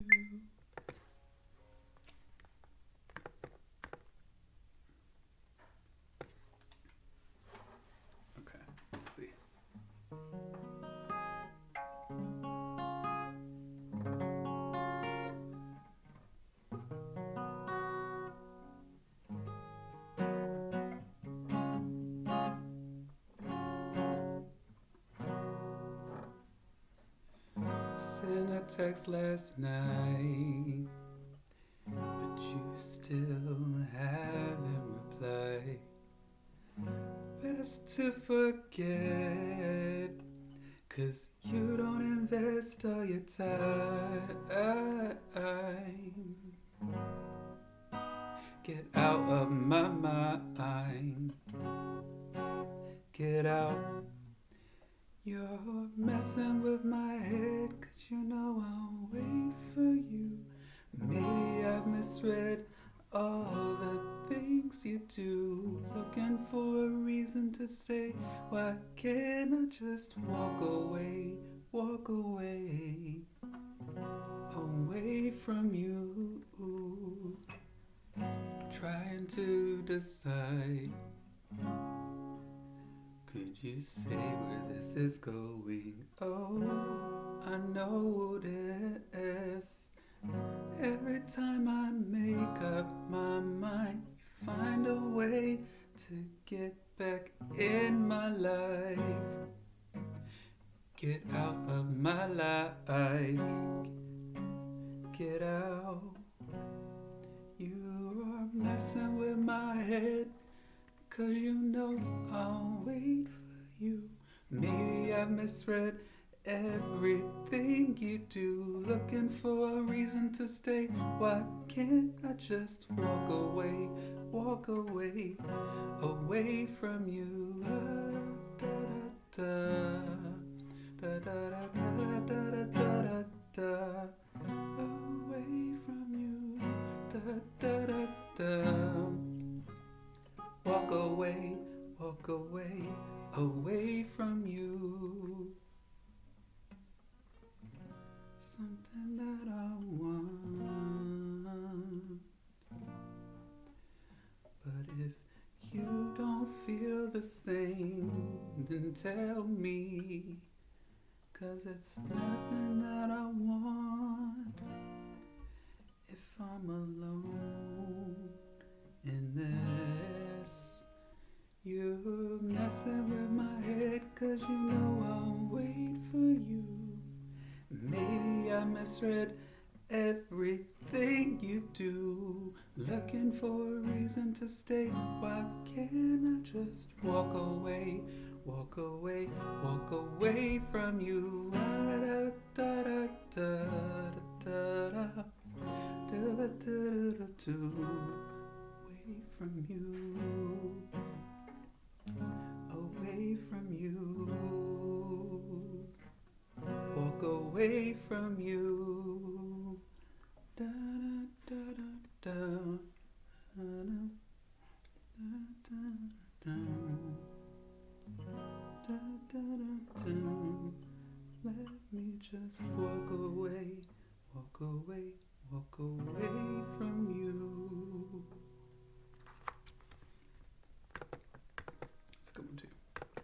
嗯。Text last night, but you still haven't replied. Best to forget, cause you don't invest all your time. Get out of my mind. Get out. You're messing with my head, cause you know I'll wait for you. Maybe I've misread all the things you do. Looking for a reason to stay. Why can't I just walk away? Walk away. Away from you. Trying to decide. Could you say where this is going? Oh, I notice every time I make up my mind, you find a way to get back in my life. Get out of my life. Get out. You are messing with my head. Cause you know I'll wait for you. Maybe I've misread everything you do. Looking for a reason to stay. Why can't I just walk away? Walk away, away from you. Da, da, da, da, da, da, da, da, da, da, Away Something that I want. But if you don't feel the same, then tell me. Cause it's nothing that I want. If I'm alone in this. You're messing with my head cause you know misread everything you do. Looking for a reason to stay. Why can't I just walk away? Walk away, walk away from you. Away from you. Away from you. Walk away from you. Let me just walk away, walk away, walk away from.